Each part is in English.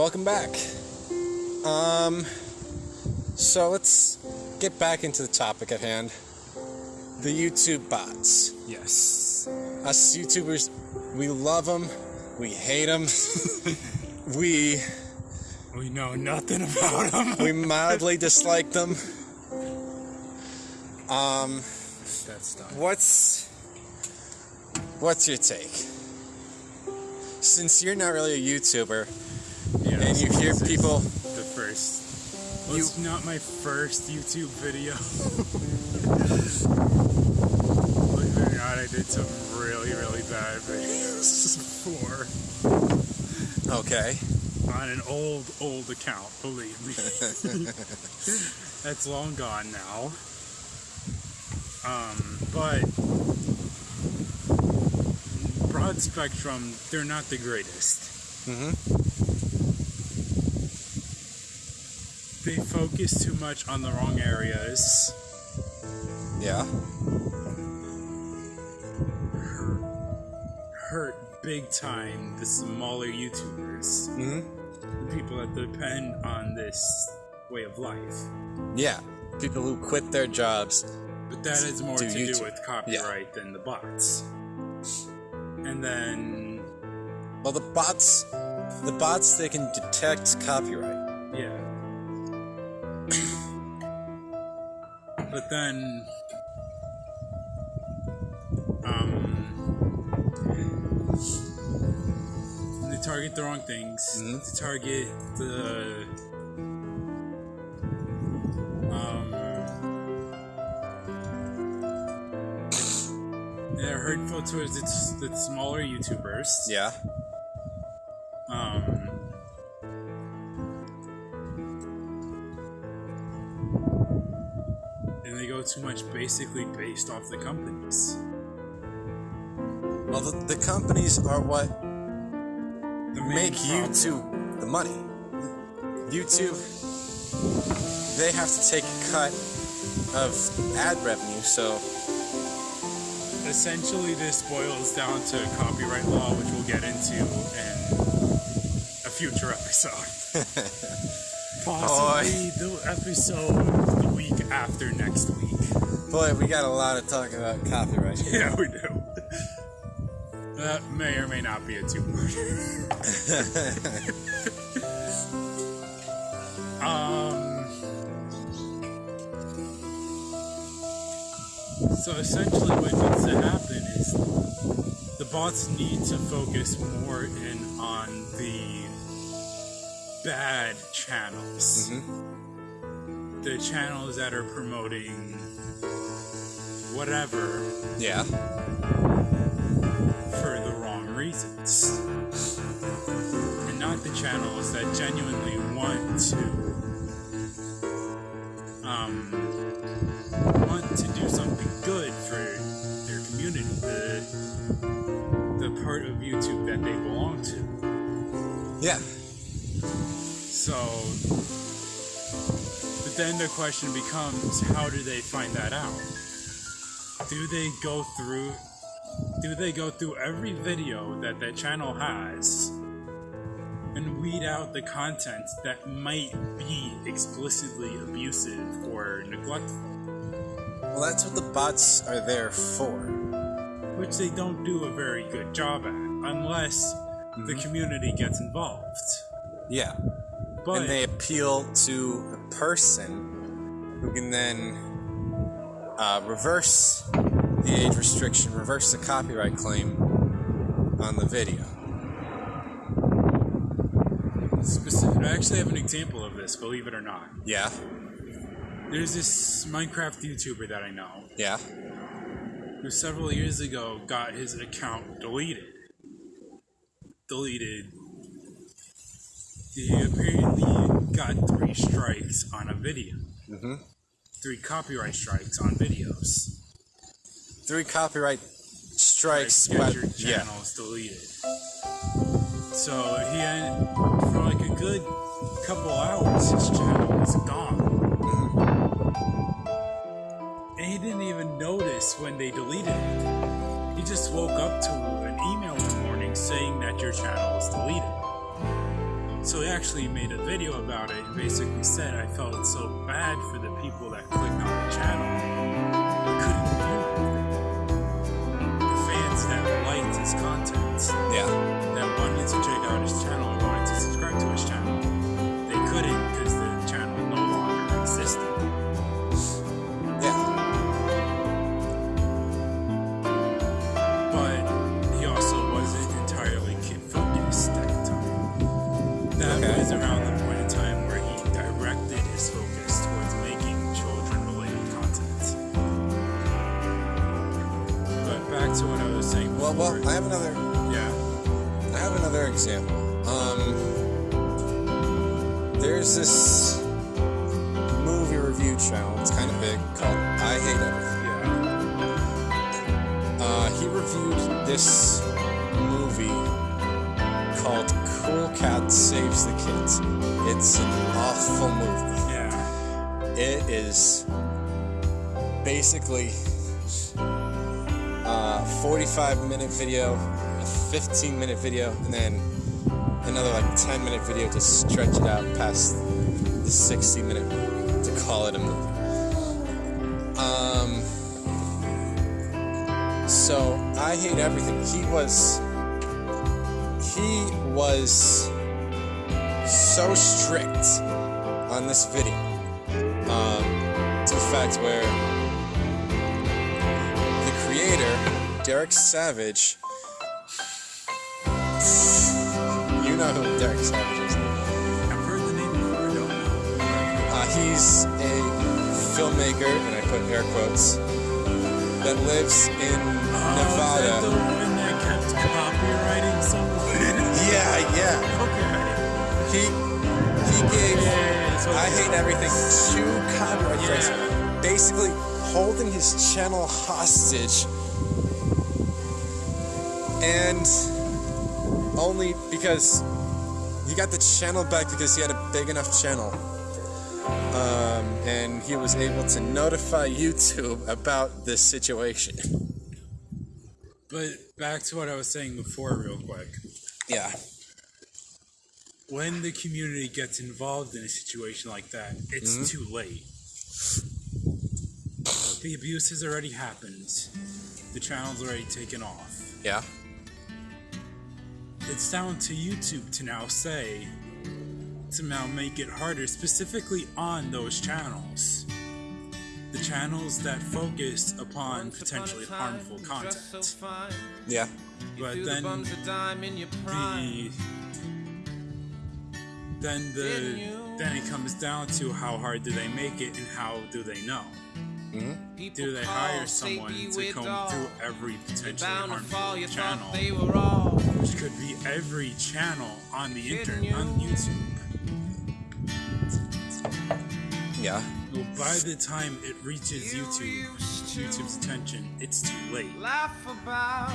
Welcome back. Um, so let's get back into the topic at hand. The YouTube bots. Yes. Us YouTubers, we love them, we hate them, we We know nothing about them. we mildly dislike them. Um, That's done. what's what's your take? Since you're not really a YouTuber And you hear people, The first. Well, You- it's not my first YouTube video. Believe it or not, I did some really, really bad videos before okay, on an old, old account. Believe me, that's long gone now. Um, but broad spectrum, they're not the greatest. hmm They focus too much on the wrong areas. yeah, Hurt big time the smaller YouTubers, hmm the people that depend on this way of life. yeah. People who quit their jobs. But that is more Do to YouTube. do with copyright than the bots. And then, Well, the bots, the bots, they can detect copyright. But then, um, they target the wrong things. Mhm. They target the, um, they're hurtful towards its the smaller YouTubers. Yeah. Too much basically based off the companies. Well, the, the companies are what The make problem- YouTube the money. YouTube, they have to take a cut of ad revenue, so Essentially, this boils down to copyright law, which we'll get into in a future episode. Possibly the episode the week after next week. boy, we got a lot of talk about copyright. Yeah, we do. That may or may not be a two-parter. um. So essentially, what needs to happen is the bots need to focus more in on the bad channels. The channels that are promoting whatever yeah. for the wrong reasons. And not the channels that genuinely want to um, want to do something good for their community, the the part of YouTube that they belong to. Yeah. So but then the question becomes how do they find that out? Do they go through do they go through every video that that channel has and weed out the content that might be explicitly abusive or neglectful? Well, that's what the bots are there for. Which they don't do a very good job at unless the mm-hmm. community gets involved. Yeah. But and they appeal to a person who can then uh, reverse the age restriction, reverse the copyright claim on the video. specific, I actually have an example of this, believe it or not. Yeah. There's this Minecraft YouTuber that I know Yeah. who several years ago got his account deleted. Deleted. He apparently got three strikes on a video. Mm-hmm. Three copyright strikes on videos. Three copyright strikes. But- your yeah. channels deleted. So he had, for like a good couple hours, his channel was gone. And he didn't even notice when they deleted it. He just woke up to an email one morning saying that your channel is deleted. So he actually made a video about it and basically said, I felt so bad for the people that clicked on the channel but couldn't view it. The fans that liked his content, Yeah. that wanted to check out his channel and wanted to subscribe to his channel, 45 minute video, a 15 minute video, and then another like 10 minute video to stretch it out past the 60 minute to call it a movie. Um, so I hate everything. He was he was so strict on this video um, to the fact where the creator, Derek Savage, you know who Derek Savage is. I've heard the name before, I don't know. Uh, he's a filmmaker, and I put air quotes, that lives in Oh, is that the Nevada. that kept copywriting someone? Yeah, yeah. okay. He he gave Yeah, I hate everything two copyright Yeah. basically holding his channel hostage, and only because he got the channel back because he had a big enough channel, um, and he was able to notify YouTube about this situation. But back to what I was saying before, real quick. Yeah, When the community gets involved in a situation like that, it's Mm-hmm. too late. The abuse has already happened. The channel's already taken off. yeah, It's down to YouTube to now say, to now make it harder, specifically on those channels. The channels that focus upon potentially harmful content. yeah, But then the then the then it comes down to how hard do they make it and how do they know? Mm-hmm. Do they hire someone to comb through every potentially harmful channel, which could be every channel on the internet on YouTube? yeah. Well, by the time it reaches YouTube, YouTube's attention, it's too late. Laugh about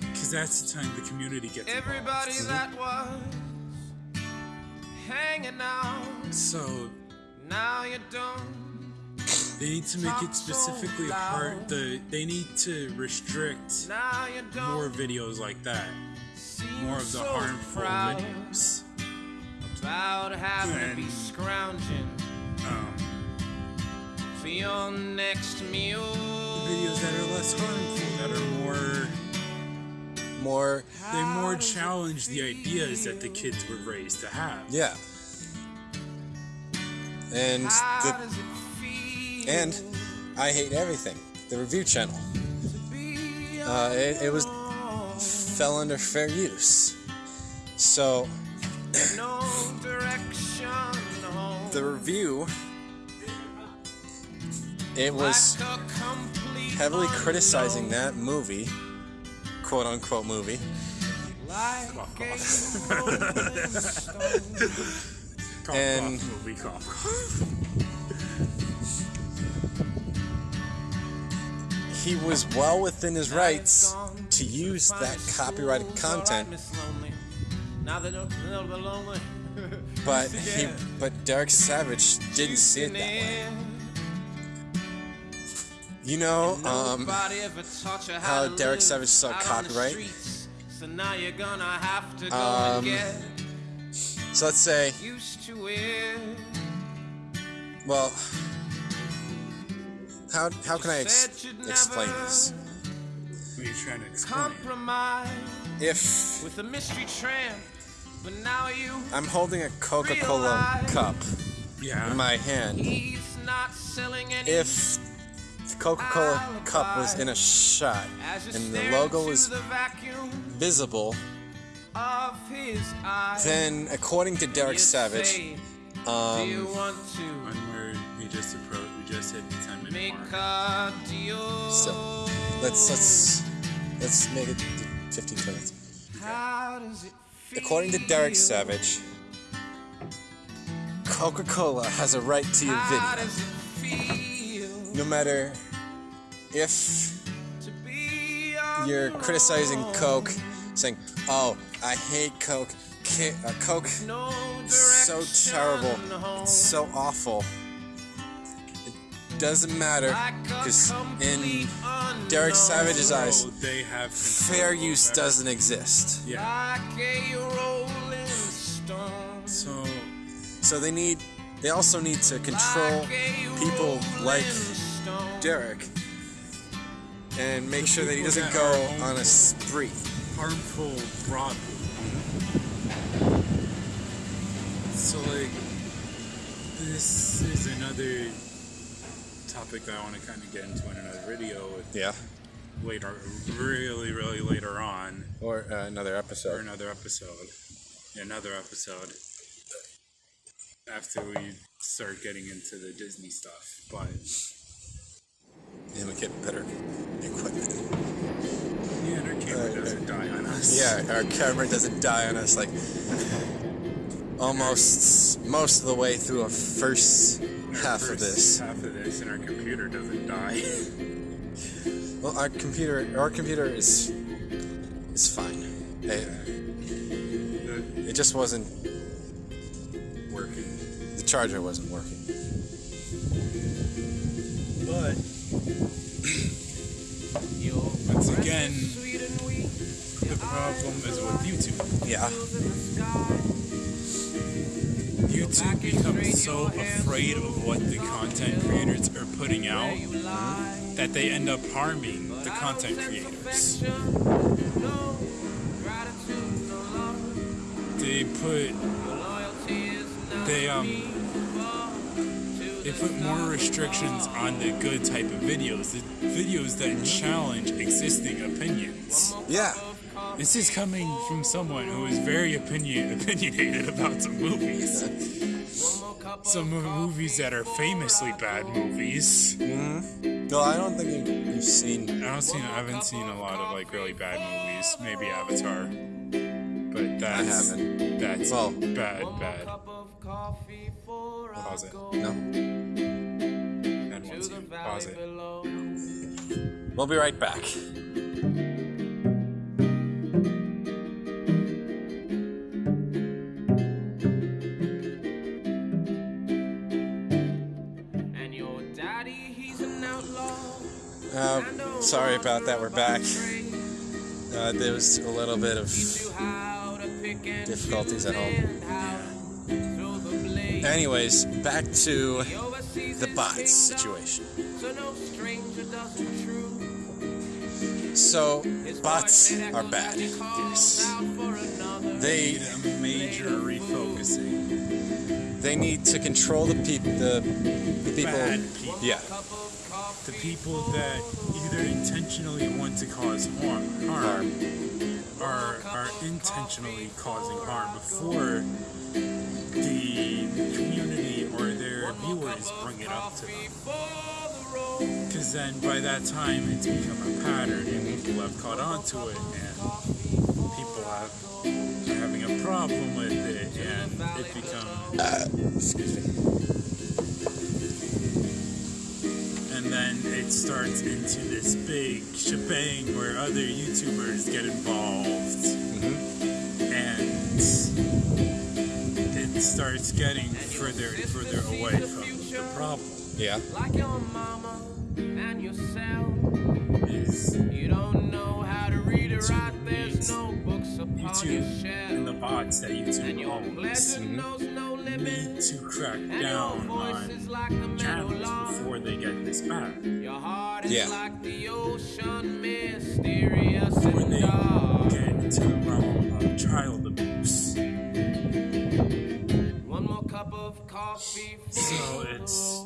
Because that's the time the community gets everybody involved. that was hanging out. So Now you don't. They need to make it specifically hard. The they need to restrict Now you don't. more videos like that. More of the so harmful proud videos. About having to be And- scrounging Um, for your next meal. The videos that are less harmful, that are more More, they more challenge the ideas that the kids were raised to have. yeah. And How the does it feel and I hate everything. The review channel. Uh, it, it was fell under fair use. So no direction home? the review, it was Like a complete heavily criticizing that movie, quote unquote movie. Rolling stone. Cough, And- cough, movie, cough, cough. He was well within his rights to use that copyrighted content, Now they don't know the lonely. but he, but Derek Savage didn't see it that way. You know, um, Nobody ever taught you how Derek Savage saw out on the copyright? So now you're gonna have to go Um, So let's say, used to wear. well, how how can I ex- explain this? What are you trying to explain? Compromise If with a mystery tramp, but now you I'm holding a Coca-Cola cup Yeah. in my hand, he's not selling any. if the Coca-Cola cup was in a shot and the logo was the vacuum visible, of his eyes, then according to Derek you'd Savage, say, Do um, you want to When we're we just approach, we just hit ten minute mark. So, let's let's let's make it 15 minutes. How does it feel? According to Derek Savage, Coca-Cola has a right to your video, does it feel no matter if to be on you're criticizing? Coke, saying, "Oh, I hate Coke. Ki- uh, Coke No so terrible. It's so awful." It doesn't matter because in Derek. Savage's eyes, they have fair use over- doesn't exist. Yeah. Like a rolling stone. So So they need. They also need to control people like. Derek and make sure that he doesn't go on a spree. harmful broadly. So like this is another topic that I want to kind of get into in another video Yeah. later, really, really later on, Or uh, another episode. or another episode, another episode after we start getting into the Disney stuff. But And we get better equipment. yeah, and our camera Right, doesn't die on us. Yeah, our camera doesn't die on us like almost most of the way through a first half of this. half of this, and our computer doesn't die. Well, our computer, our computer is is fine. It, it just wasn't working. the charger wasn't working. But once again, is sweet and weak. the problem is with YouTube. Yeah. YouTube becomes so afraid of what the content creators are putting out that they end up harming the content creators. They put they um they put more restrictions on the good type of videos, the videos that challenge existing opinions. Yeah. This is coming from someone who is very opinion opinionated about some movies. Some movies that are famously bad movies. Mm-hmm. No, I don't think you, you've seen. I don't see. I haven't seen a lot of like really bad movies. Maybe Avatar, but that's haven't. that's Well- bad, bad. coffee for Pause it. No. And once you pause it. We'll be right back. Uh, sorry about that. We're back. Uh, there was a little bit of difficulties at home. Anyways, back to the bots situation. So, bots are bad. Yes. They need a major refocusing. they need to control the people. The, the people. Bad people. Yeah. The people that either intentionally want to cause harm, harm, are are intentionally causing harm before the community or their viewers bring it up to them. Because then by that time it's become a pattern and people have caught on to it and people have are having a problem with it and it becomes Excuse me. Starts into this big shebang where other YouTubers get involved, mm-hmm. and it starts getting further and further away from the problem. Yeah. Like your mama and yourself. is You don't know how to read or write, there's no books upon your YouTube and the bots that And YouTube your owns pleasure mm-hmm. Knows need to crack down voice on like the channels before they get this bad. Your heart is Yeah. like the ocean, mysterious Before and they dark. get into the realm of child abuse. One more cup of coffee for So it's.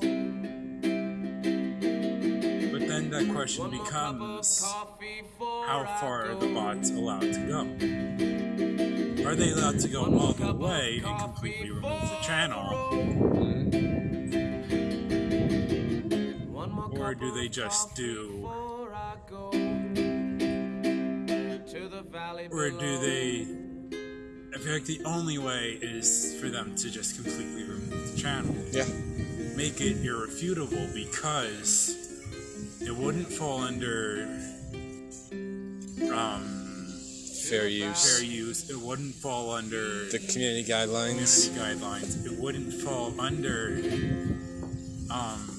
But then that question One more cup of becomes how far are the bots allowed to go? Are they allowed to go One more all the way and completely remove the channel? Or do they just do- before I go to the valley Or do they. I feel like the only way is for them to just completely remove the channel. Yeah. Make it irrefutable because it wouldn't fall under um, Fair use. fair use. It wouldn't fall under The community guidelines. community guidelines. It wouldn't fall under um,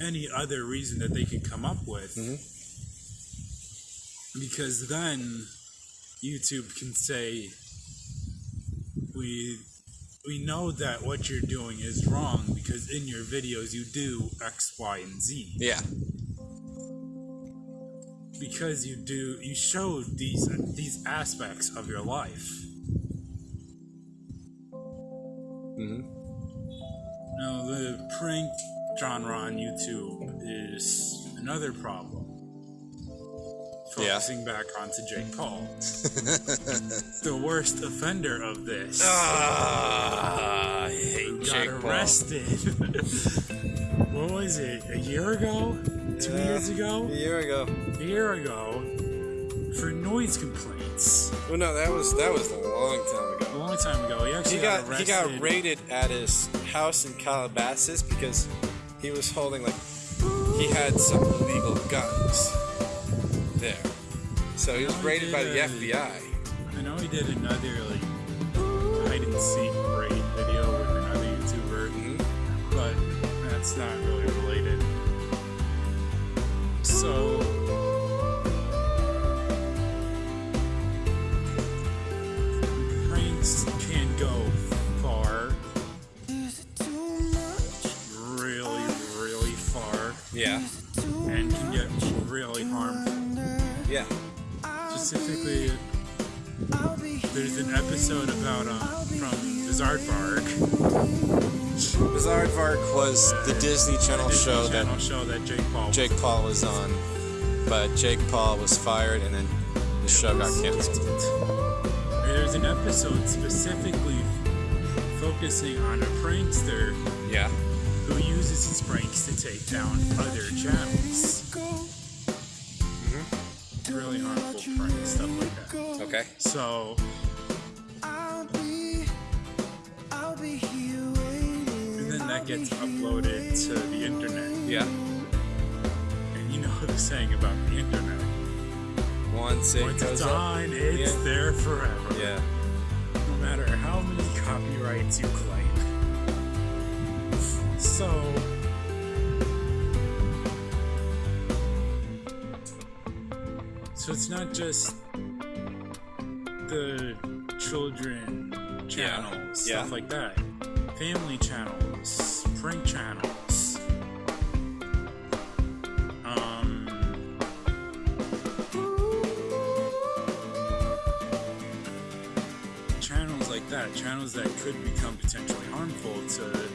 any other reason that they could come up with. Because then YouTube can say, we we know that what you're doing is wrong because in your videos you do X, Y, and Z. Yeah. Because you do you show these these aspects of your life. hmm Now, the prank genre on YouTube is another problem. Yeah. Focusing back onto Jake Paul. the worst offender of this. Ah, I hate got Jake Paul. arrested. what was it? A year ago? Two Yeah. years ago? A year ago. A year ago for noise complaints. Well, no, that was that was a long time ago. A long time ago. He actually He got arrested. he got raided at his house in Calabasas because he was holding like he had some illegal guns there. So he was raided by the FBI. I know he did another like was the Disney Channel show that show that Jake Paul. was Jake Paul was on, but Jake Paul was fired and then the show got canceled. There's an episode specifically focusing on a prankster Yeah. who uses his pranks to take down other channels. Mm-hmm. Really harmful pranks, stuff like that. Okay. So, and then that gets uploaded to the internet. Yeah. And you know the saying about the internet. Once it Once goes it's up. on, it's Yeah. there forever. Yeah. No matter how many copyrights you claim. So. So it's not just the children channels, Yeah. stuff like that. Family channels, prank channels. Um, channels like that, channels that could become potentially harmful to the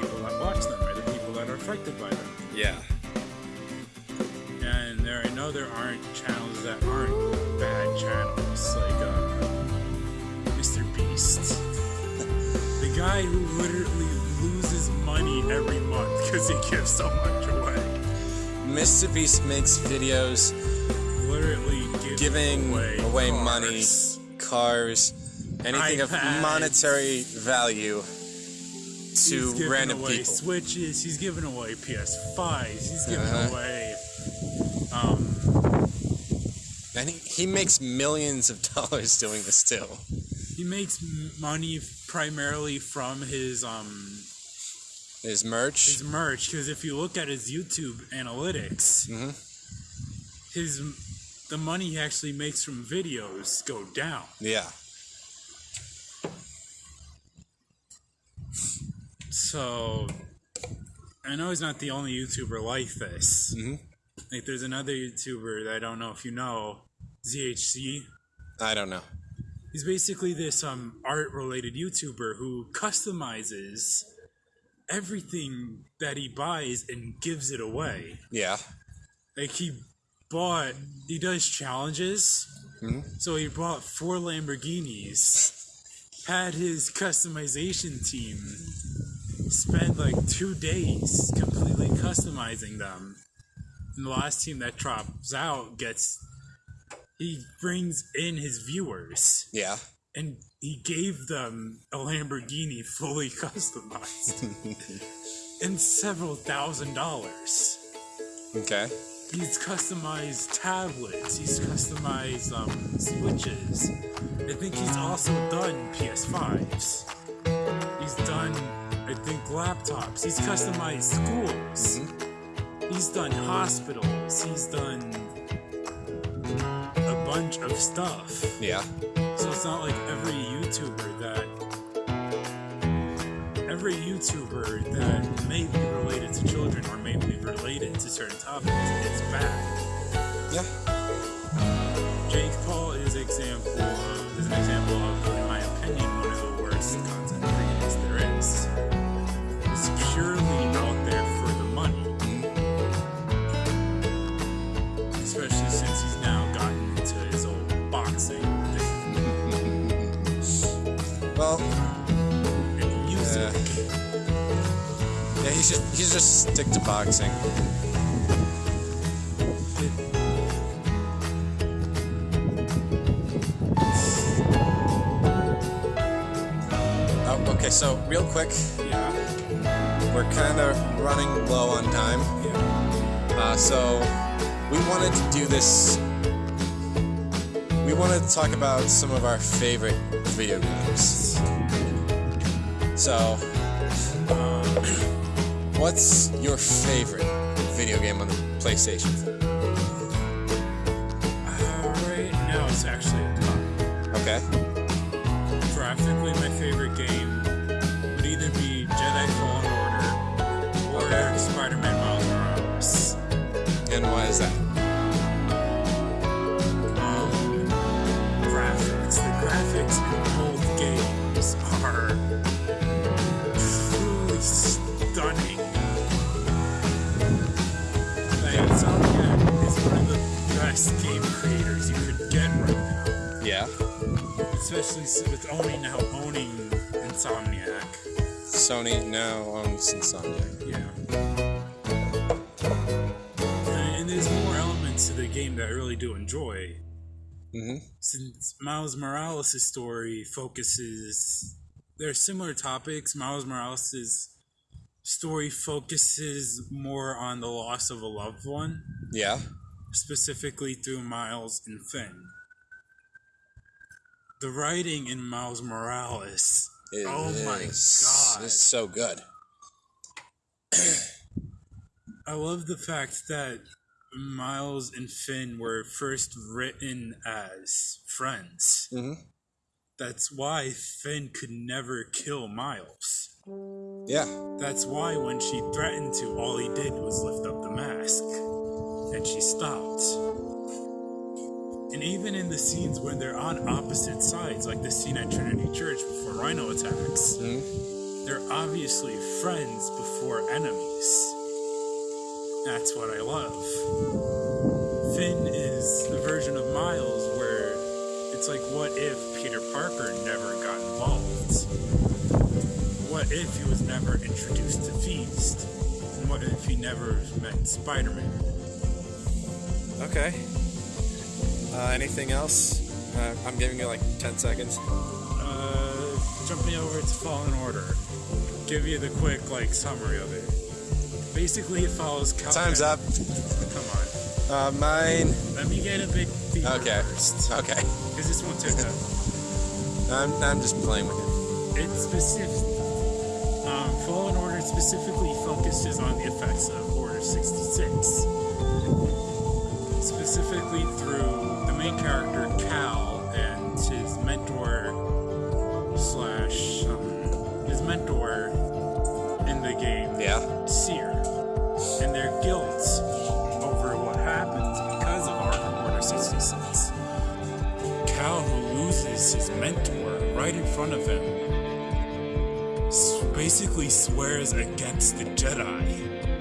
people that watch them or the people that are affected by them. Yeah. And there, I know there aren't channels that aren't bad channels, like uh, Mr. Beast. The guy who literally loses money every month because he gives so much away. Mr. Beast makes videos Literally giving away, away cars. money, cars, anything of monetary value He's to giving random away people. Switches. He's giving away PS5s. He's giving Uh-huh. away. Um, And he, he makes millions of dollars doing this still. He makes money primarily from his um His merch. his merch because if you look at his YouTube analytics, Mhm. his the money he actually makes from videos go down. yeah. So I know he's not the only YouTuber like this. Mhm. Like there's another YouTuber that I don't know if you know, ZHC. I don't know. He's basically this um art related YouTuber who customizes everything that he buys and gives it away. Yeah. Like he bought he does challenges. So he bought four Lamborghinis, had his customization team spend like two days completely customizing them. And the last team that drops out gets he brings in his viewers Yeah. and he gave them a Lamborghini fully customized and several thousand dollars. Okay. He's customized tablets. He's customized um, switches. I think he's also done PS5s. He's done, I think, laptops. He's customized schools. He's done hospitals. He's done bunch of stuff. Yeah. So it's not like every YouTuber that every YouTuber that may be related to children or may be related to certain topics is bad. Yeah. Jake Paul is example of, is an example of, in my opinion, one of the worst He should. He should just stick to boxing. Oh, okay. So real quick, Yeah, we're kind of running low on time. yeah. Uh, so we wanted to do this. We wanted to talk about some of our favorite video games. So, uh, what's your favorite video game on the PlayStation? Uh, right now it's actually a. Okay. Graphically, my favorite game would either be Jedi Fallen Order or Okay. Spider-Man Miles Morales. And why is that? Um, graphics. The graphics in both games are best game creators you could get right now. Yeah. Especially with only now owning Insomniac. Sony now owns Insomniac. Yeah. And, and there's more elements to the game that I really do enjoy. Mm-hmm. Since Miles Morales' story focuses, there are similar topics. Miles Morales' story focuses more on the loss of a loved one, Yeah. Specifically through Miles and Phin. The writing in Miles Morales, It oh my is- god! It's so good. I love the fact that Miles and Phin were first written as friends. Mhm. That's why Phin could never kill Miles. Yeah. That's why when she threatened to, all he did was lift up the mask. And she stopped. And even in the scenes when they're on opposite sides, like the scene at Trinity Church before Rhino attacks, Mhm. they're obviously friends before enemies. That's what I love. Phin is the version of Miles where it's like, what if Peter Parker never got involved? What if he was never introduced to Feast? And what if he never met Spider Man? Okay. Uh, anything else? Uh, I'm giving you like 10 seconds. Uh, jumping over to Fallen Order, give you the quick like summary of it. Basically, it follows. Cal- Time's up. Come on, Uh, mine. let me get a big fever Okay. first, Okay. because this won't take that. I'm, I'm just playing with it. It's specific. Um, Fallen Order specifically focuses on the effects of Order 66. Specifically through the main character Cal and his mentor slash um, his mentor in the game, Yeah. Cere, and their guilt over what happens because of Order, Order 66. Cal, who loses his mentor right in front of him, basically swears against the Jedi.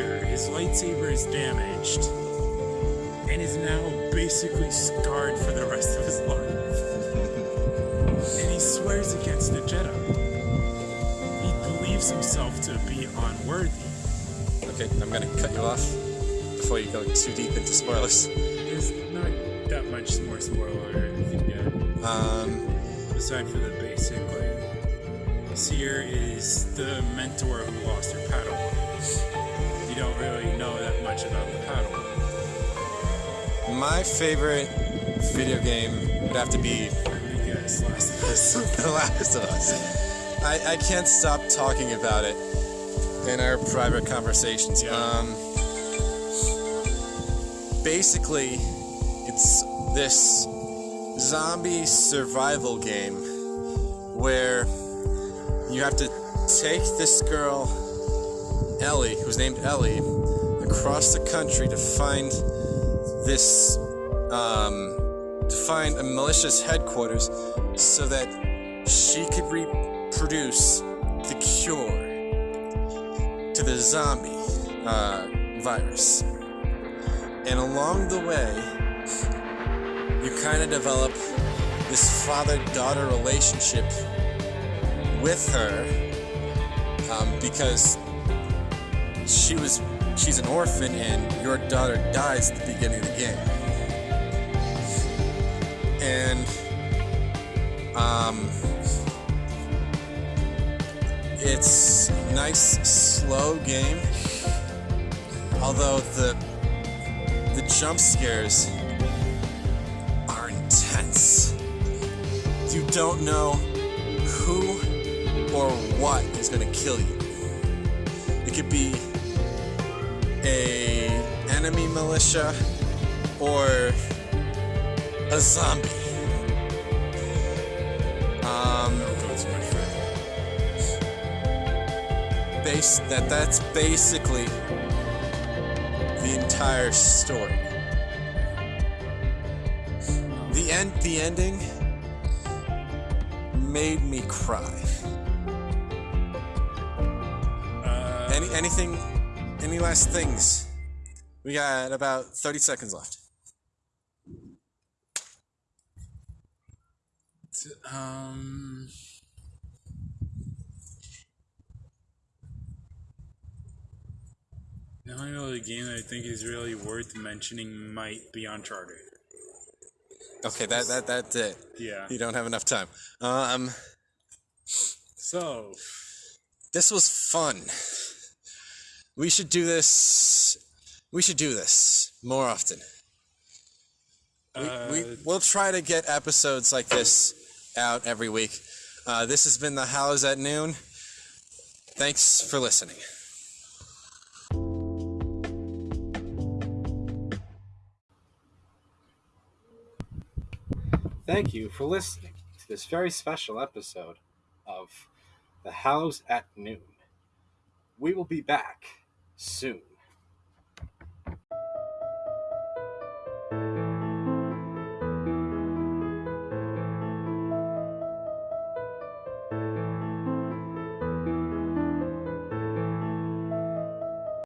His lightsaber is damaged, and is now basically scarred for the rest of his life. and he swears against the Jedi. He believes himself to be unworthy. Okay, I'm gonna cut you off before you go too deep into spoilers. There's not that much more spoiler or anything yet. Um, aside from the basic, like, Cere is the mentor who lost her Padawan. Don't really know that much about the Padawan. my favorite video game would have to be You guys, Last of Us. The Last of Us. I, I can't stop talking about it in our private conversations. Yeah. Um, basically, it's this zombie survival game where you have to take this girl, Ellie, who's named Ellie, across the country to find this um, to find a malicious headquarters so that she could reproduce the cure to the zombie uh, virus. And along the way, you kind of develop this father daughter relationship with her um, because she was she's an orphan and your daughter dies at the beginning of the game. And um, it's nice slow game. Although the the jump scares are intense. You don't know who or what is going to kill you. It could be a enemy militia or a zombie. Um, Goes much further. base that that's basically the entire story. The end the ending made me cry. Uh, Any anything any last things? We got about 30 seconds left. um, the only other game that I think is really worth mentioning might be Uncharted. Okay, that that that's it. Yeah. You don't have enough time. Um So, this was fun. We should do this. We should do this more often. We, we, uh, we'll try to get episodes like this out every week. Uh, this has been the Hallows at Noon. Thanks for listening. Thank you for listening to this very special episode of The Hallows at Noon. We will be back soon.